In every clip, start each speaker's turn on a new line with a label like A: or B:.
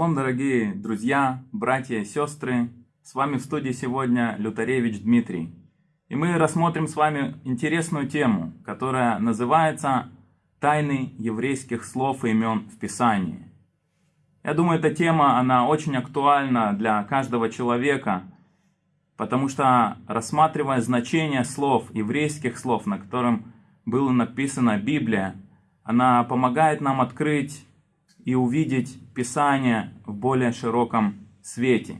A: Шалом, дорогие друзья, братья и сестры. С вами в студии сегодня Лютаревич Дмитрий. И мы рассмотрим с вами интересную тему, которая называется «Тайны еврейских слов и имен в Писании». Я думаю, эта тема, она очень актуальна для каждого человека, потому что рассматривая значение слов, еврейских слов, на котором была написана Библия, она помогает нам открыть и увидеть Писание в более широком свете.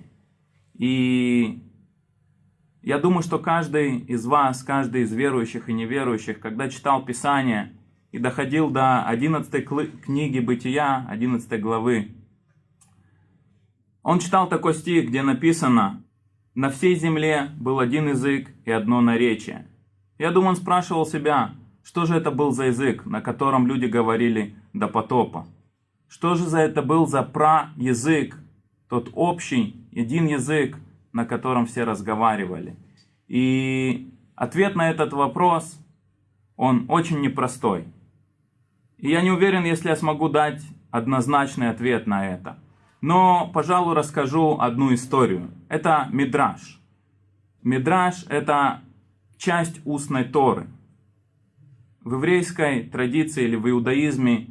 A: И я думаю, что каждый из вас, каждый из верующих и неверующих, когда читал Писание и доходил до 11 книги Бытия, 11 главы, он читал такой стих, где написано «На всей земле был один язык и одно наречие». Я думаю, он спрашивал себя, что же это был за язык, на котором люди говорили до потопа. Что же за это был за праязык, тот общий, один язык, на котором все разговаривали? И ответ на этот вопрос, он очень непростой. И я не уверен, если я смогу дать однозначный ответ на это. Но, пожалуй, расскажу одну историю. Это Мидраш. Мидраш – это часть устной Торы. В еврейской традиции или в иудаизме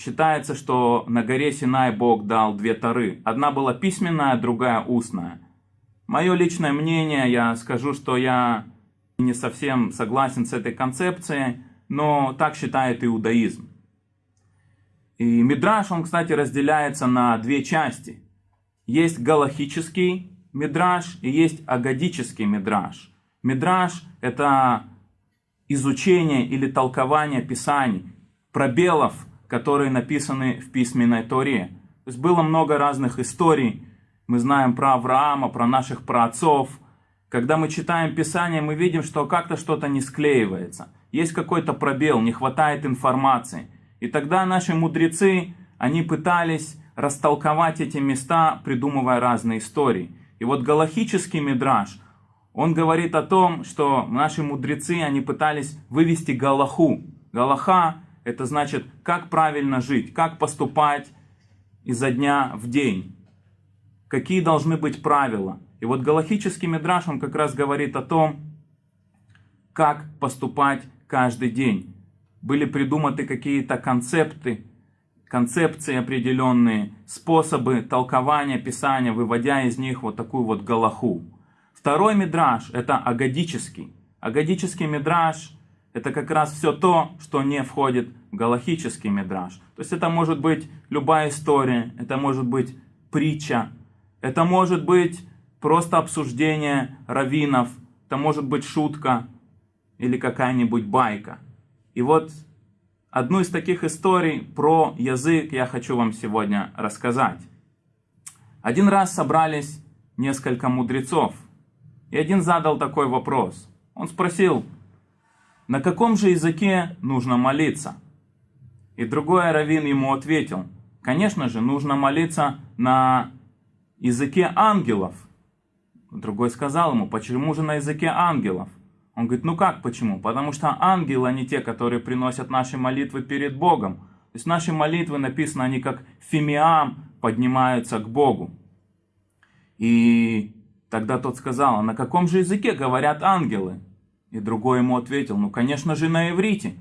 A: Считается, что на горе Синай Бог дал две Торы. Одна была письменная, другая устная. Мое личное мнение, я скажу, что я не совсем согласен с этой концепцией, но так считает иудаизм. И Мидраш, он, кстати, разделяется на две части. Есть галахический Мидраш и есть агадический Мидраш. Мидраш – это изучение или толкование Писаний, пробелов которые написаны в письменной Торе. То есть было много разных историй. Мы знаем про Авраама, про наших праотцов. Когда мы читаем Писание, мы видим, что как-то что-то не склеивается. Есть какой-то пробел, не хватает информации. И тогда наши мудрецы, они пытались растолковать эти места, придумывая разные истории. И вот галахический мидраж, он говорит о том, что наши мудрецы, они пытались вывести галаху. Галаха это значит, как правильно жить, как поступать изо дня в день. Какие должны быть правила. И вот галахический мидраш, он как раз говорит о том, как поступать каждый день. Были придуманы какие-то концепты, концепции определенные, способы толкования Писания, выводя из них вот такую вот галаху. Второй мидраш – это агадический. Агадический мидраш это как раз все то, что не входит в галахический мидраж. То есть это может быть любая история, это может быть притча, это может быть просто обсуждение раввинов, это может быть шутка или какая-нибудь байка. И вот одну из таких историй про язык я хочу вам сегодня рассказать. Один раз собрались несколько мудрецов, и один задал такой вопрос. Он спросил, на каком же языке нужно молиться? И другой раввин ему ответил, конечно же, нужно молиться на языке ангелов. Другой сказал ему, почему же на языке ангелов? Он говорит, ну как почему? Потому что ангелы, они те, которые приносят наши молитвы перед Богом. То есть наши молитвы написаны, они как фимиам поднимаются к Богу. И тогда тот сказал, а на каком же языке говорят ангелы? И другой ему ответил, ну конечно же на иврите.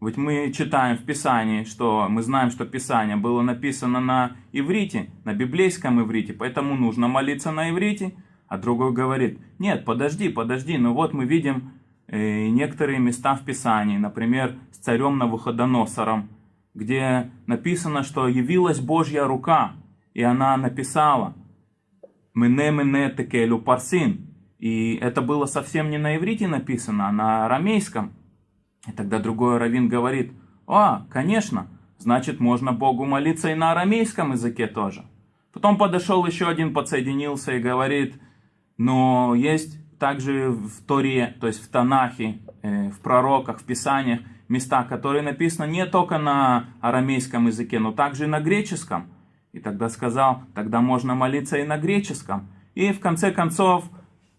A: Ведь мы читаем в Писании, что мы знаем, что Писание было написано на иврите, на библейском иврите, поэтому нужно молиться на иврите. А другой говорит, нет, подожди, подожди, ну вот мы видим э, некоторые места в Писании, например, с царем Навуходоносором, где написано, что явилась Божья рука, и она написала «Мене-мене текелю парсин», и это было совсем не на иврите написано, а на арамейском. И тогда другой раввин говорит, а, конечно, значит можно Богу молиться и на арамейском языке тоже. Потом подошел еще один, подсоединился и говорит, но есть также в Торе, то есть в Танахе, э, в пророках, в Писаниях, места, которые написаны не только на арамейском языке, но также и на греческом. И тогда сказал, тогда можно молиться и на греческом. И в конце концов,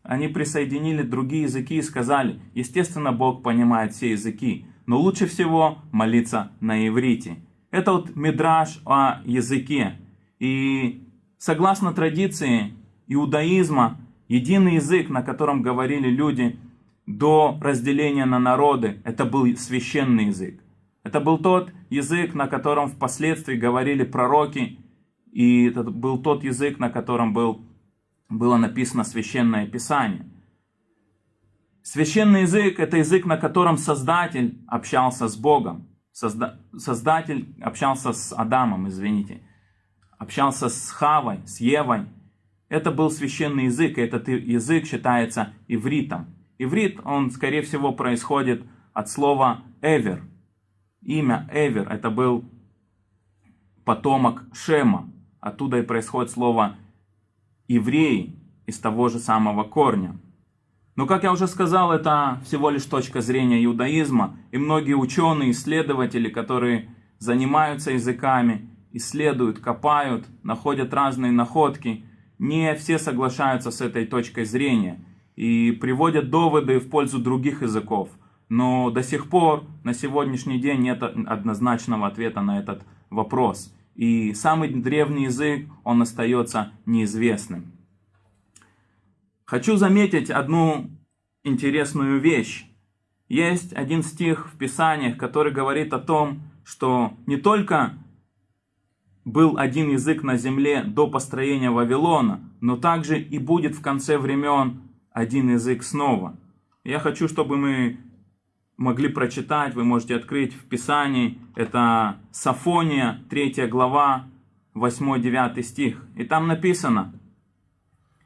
A: они присоединили другие языки и сказали, естественно, Бог понимает все языки, но лучше всего молиться на иврите. Это вот мидраж о языке. И согласно традиции иудаизма, единый язык, на котором говорили люди до разделения на народы, это был священный язык. Это был тот язык, на котором впоследствии говорили пророки, и это был тот язык, на котором был, было написано священное писание. Священный язык – это язык, на котором Создатель общался с Богом. Созда... Создатель общался с Адамом, извините. Общался с Хавой, с Евой. Это был священный язык, и этот язык считается ивритом. Иврит, он, скорее всего, происходит от слова «эвер». Имя «эвер» – это был потомок Шема. Оттуда и происходит слово «евреи» из того же самого корня. Но, как я уже сказал, это всего лишь точка зрения иудаизма, и многие ученые, исследователи, которые занимаются языками, исследуют, копают, находят разные находки, не все соглашаются с этой точкой зрения и приводят доводы в пользу других языков. Но до сих пор, на сегодняшний день, нет однозначного ответа на этот вопрос. И самый древний язык, он остается неизвестным. Хочу заметить одну интересную вещь. Есть один стих в Писаниях, который говорит о том, что не только был один язык на земле до построения Вавилона, но также и будет в конце времен один язык снова. Я хочу, чтобы мы могли прочитать, вы можете открыть в Писании, это Сафония, 3 глава, 8-9 стих. И там написано,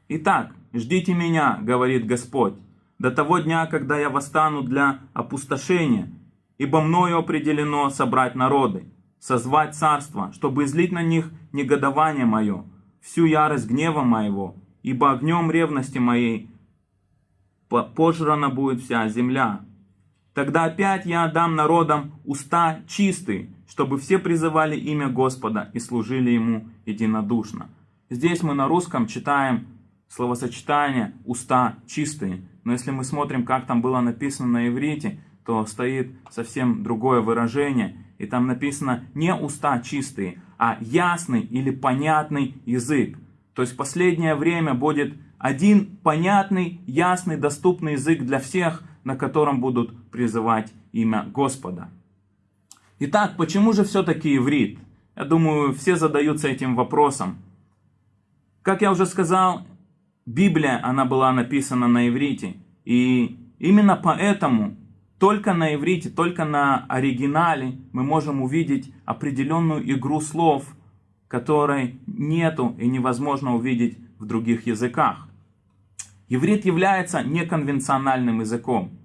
A: «Итак, «Ждите меня, — говорит Господь, — до того дня, когда я восстану для опустошения, ибо мною определено собрать народы, созвать царство, чтобы излить на них негодование мое, всю ярость гнева моего, ибо огнем ревности моей пожрана будет вся земля. Тогда опять я отдам народам уста чистые, чтобы все призывали имя Господа и служили Ему единодушно. Здесь мы на русском читаем словосочетание «уста чистые». Но если мы смотрим, как там было написано на иврите, то стоит совсем другое выражение. И там написано не «уста чистые», а ясный или понятный язык. То есть в последнее время будет один понятный, ясный, доступный язык для всех, на котором будут призывать имя Господа. Итак, почему же все-таки иврит? Я думаю, все задаются этим вопросом. Как я уже сказал, Библия, она была написана на иврите. И именно поэтому только на иврите, только на оригинале мы можем увидеть определенную игру слов, которой нету и невозможно увидеть в других языках. Иврит является неконвенциональным языком.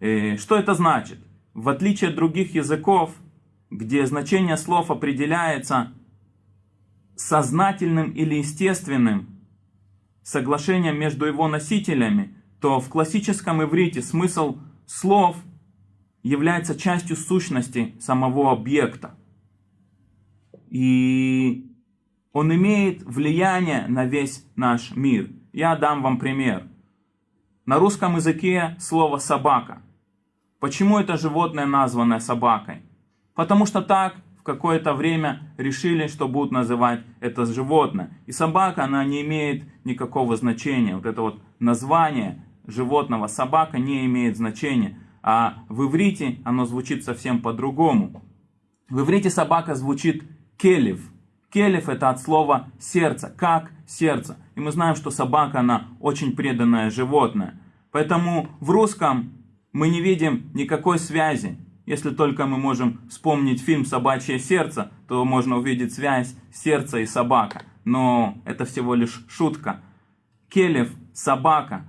A: Э, что это значит? В отличие от других языков, где значение слов определяется сознательным или естественным, соглашением между его носителями, то в классическом иврите смысл слов является частью сущности самого объекта. И он имеет влияние на весь наш мир. Я дам вам пример. На русском языке слово «собака». Почему это животное названо собакой? Потому что так какое-то время решили, что будут называть это животное. И собака, она не имеет никакого значения. Вот это вот название животного собака не имеет значения. А в иврите оно звучит совсем по-другому. В иврите собака звучит келев. Келев это от слова сердце, как сердце. И мы знаем, что собака, она очень преданное животное. Поэтому в русском мы не видим никакой связи если только мы можем вспомнить фильм «Собачье сердце», то можно увидеть связь сердца и собака. Но это всего лишь шутка. Келев – собака,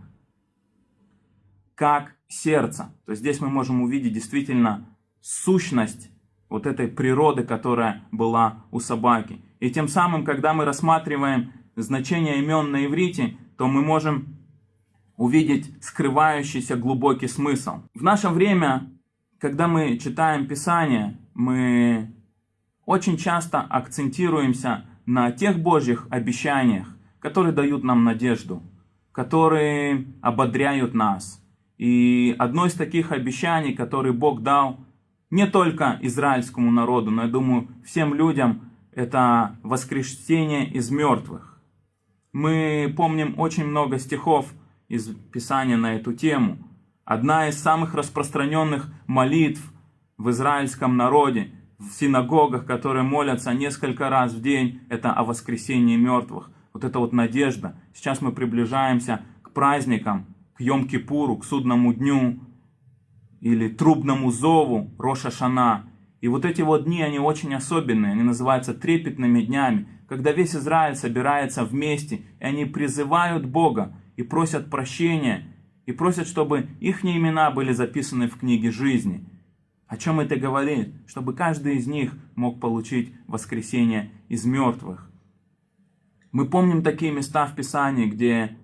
A: как сердце. То есть здесь мы можем увидеть действительно сущность вот этой природы, которая была у собаки. И тем самым, когда мы рассматриваем значение имен на иврите, то мы можем увидеть скрывающийся глубокий смысл. В наше время когда мы читаем Писание, мы очень часто акцентируемся на тех Божьих обещаниях, которые дают нам надежду, которые ободряют нас. И одно из таких обещаний, которые Бог дал не только израильскому народу, но, я думаю, всем людям, это воскресение из мертвых. Мы помним очень много стихов из Писания на эту тему. Одна из самых распространенных молитв в израильском народе, в синагогах, которые молятся несколько раз в день, это о воскресении мертвых. Вот это вот надежда. Сейчас мы приближаемся к праздникам, к Йом-Кипуру, к судному дню или трубному зову Роша Шана. И вот эти вот дни, они очень особенные, они называются трепетными днями, когда весь Израиль собирается вместе, и они призывают Бога и просят прощения, и просят, чтобы их имена были записаны в книге жизни. О чем это говорит? Чтобы каждый из них мог получить воскресение из мертвых. Мы помним такие места в Писании, где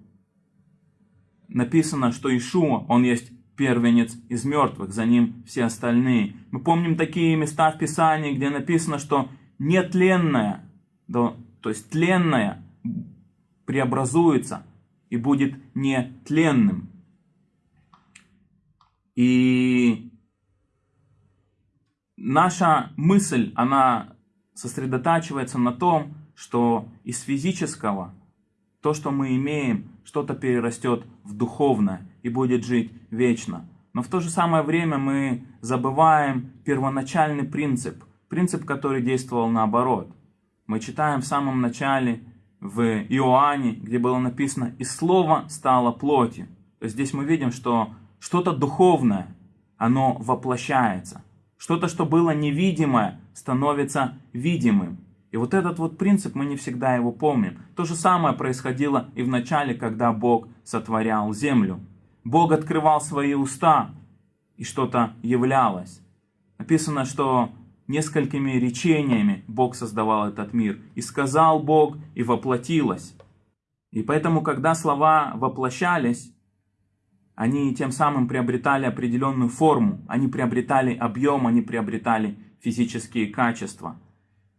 A: написано, что Ишуа, он есть первенец из мертвых, за ним все остальные. Мы помним такие места в Писании, где написано, что нетленное, то, то есть тленное преобразуется и будет нетленным. И наша мысль, она сосредотачивается на том, что из физического то, что мы имеем, что-то перерастет в духовное и будет жить вечно. Но в то же самое время мы забываем первоначальный принцип, принцип, который действовал наоборот. Мы читаем в самом начале в Иоанне, где было написано «И слово стало плотью». То есть здесь мы видим, что что-то духовное, оно воплощается. Что-то, что было невидимое, становится видимым. И вот этот вот принцип, мы не всегда его помним. То же самое происходило и в начале, когда Бог сотворял землю. Бог открывал свои уста, и что-то являлось. Написано, что несколькими речениями Бог создавал этот мир. И сказал Бог, и воплотилось. И поэтому, когда слова воплощались, они тем самым приобретали определенную форму, они приобретали объем, они приобретали физические качества.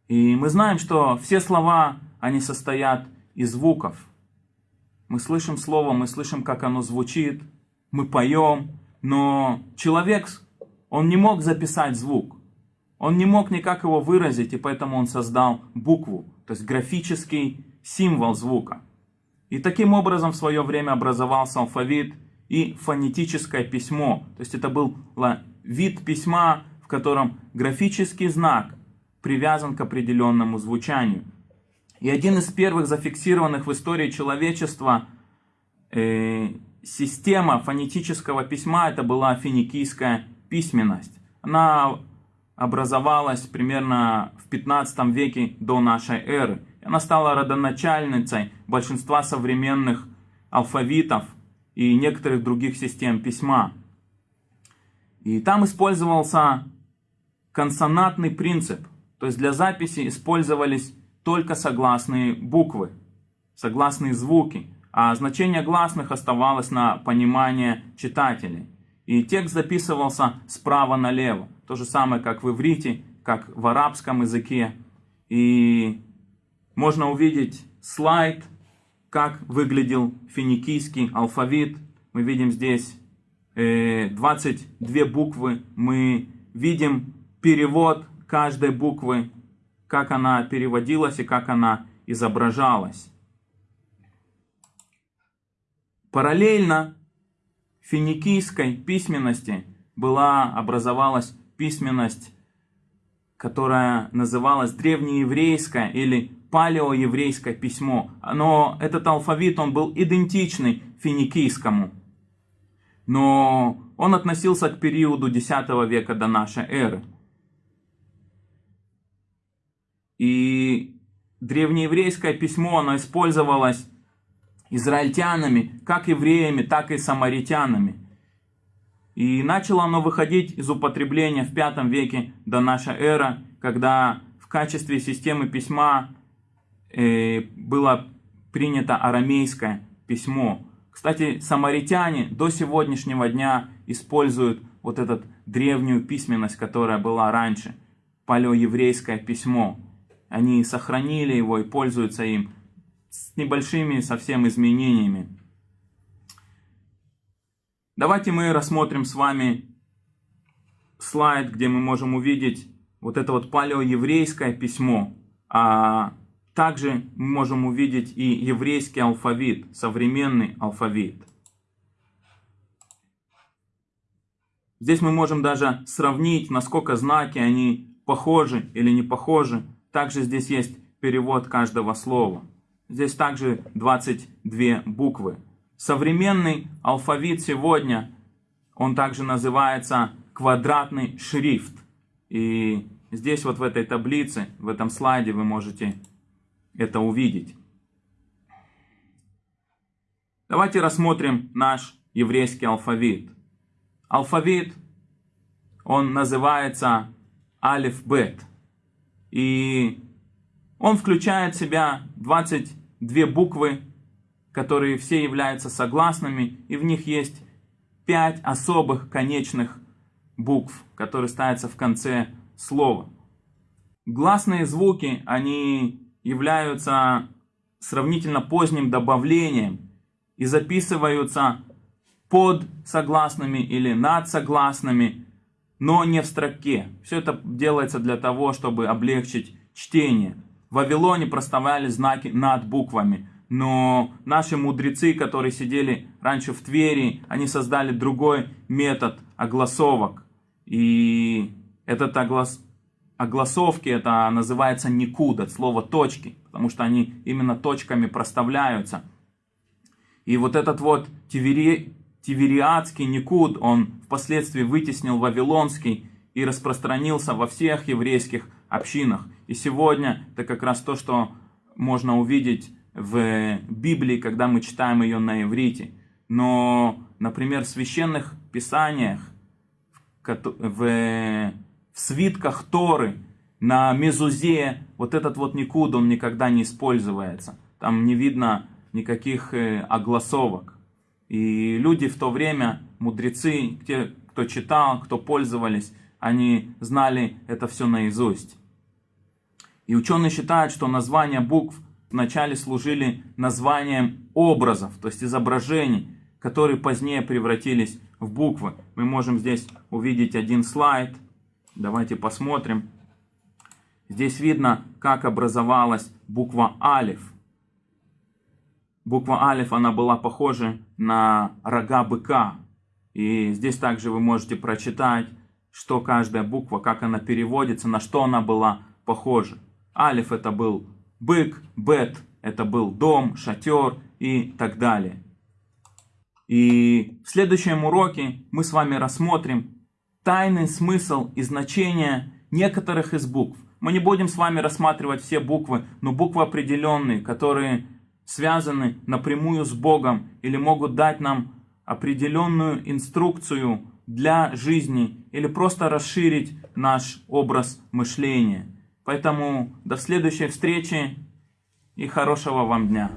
A: И мы знаем, что все слова, они состоят из звуков. Мы слышим слово, мы слышим, как оно звучит, мы поем, но человек, он не мог записать звук. Он не мог никак его выразить, и поэтому он создал букву, то есть графический символ звука. И таким образом в свое время образовался алфавит и фонетическое письмо. То есть это был вид письма, в котором графический знак привязан к определенному звучанию. И один из первых зафиксированных в истории человечества э, система фонетического письма, это была финикийская письменность. Она образовалась примерно в 15 веке до нашей эры. Она стала родоначальницей большинства современных алфавитов и некоторых других систем письма. И там использовался консонантный принцип. То есть для записи использовались только согласные буквы, согласные звуки, а значение гласных оставалось на понимание читателей. И текст записывался справа налево. То же самое, как в иврите, как в арабском языке. И можно увидеть слайд, как выглядел финикийский алфавит. Мы видим здесь 22 э, буквы. Мы видим перевод каждой буквы, как она переводилась и как она изображалась. Параллельно финикийской письменности была, образовалась письменность, которая называлась древнееврейское или палеоеврейское письмо. Но этот алфавит, он был идентичный финикийскому. Но он относился к периоду X века до нашей эры. И древнееврейское письмо, оно использовалось израильтянами, как евреями, так и самаритянами. И начало оно выходить из употребления в V веке до нашей эры, когда в качестве системы письма э, было принято арамейское письмо. Кстати, самаритяне до сегодняшнего дня используют вот эту древнюю письменность, которая была раньше, палеоеврейское письмо. Они сохранили его и пользуются им с небольшими совсем изменениями. Давайте мы рассмотрим с вами слайд, где мы можем увидеть вот это вот палеоеврейское письмо. А также мы можем увидеть и еврейский алфавит, современный алфавит. Здесь мы можем даже сравнить, насколько знаки они похожи или не похожи. Также здесь есть перевод каждого слова. Здесь также 22 буквы. Современный алфавит сегодня, он также называется квадратный шрифт. И здесь вот в этой таблице, в этом слайде вы можете это увидеть. Давайте рассмотрим наш еврейский алфавит. Алфавит, он называется алиф-бет. И он включает в себя 22 буквы, которые все являются согласными, и в них есть 5 особых конечных букв, которые ставятся в конце слова. Гласные звуки, они являются сравнительно поздним добавлением и записываются под согласными или над согласными, но не в строке. Все это делается для того, чтобы облегчить чтение. В Вавилоне проставляли знаки над буквами, но наши мудрецы, которые сидели раньше в Твери, они создали другой метод огласовок. И этот оглас... огласовки, это называется никуд, от слова точки, потому что они именно точками проставляются. И вот этот вот тивери... Тивериадский Никуд, он впоследствии вытеснил Вавилонский и распространился во всех еврейских общинах. И сегодня это как раз то, что можно увидеть в Библии, когда мы читаем ее на иврите. Но, например, в священных писаниях, в, свитках Торы, на мезузе, вот этот вот никуд, он никогда не используется. Там не видно никаких э, огласовок. И люди в то время, мудрецы, те, кто читал, кто пользовались, они знали это все наизусть. И ученые считают, что названия букв вначале служили названием образов, то есть изображений, которые позднее превратились в буквы. Мы можем здесь увидеть один слайд. Давайте посмотрим. Здесь видно, как образовалась буква Алиф. Буква Алиф, она была похожа на рога быка. И здесь также вы можете прочитать, что каждая буква, как она переводится, на что она была похожа. Алиф это был бык, бет это был дом, шатер и так далее. И в следующем уроке мы с вами рассмотрим тайный смысл и значение некоторых из букв. Мы не будем с вами рассматривать все буквы, но буквы определенные, которые связаны напрямую с Богом или могут дать нам определенную инструкцию для жизни или просто расширить наш образ мышления. Поэтому до следующей встречи и хорошего вам дня.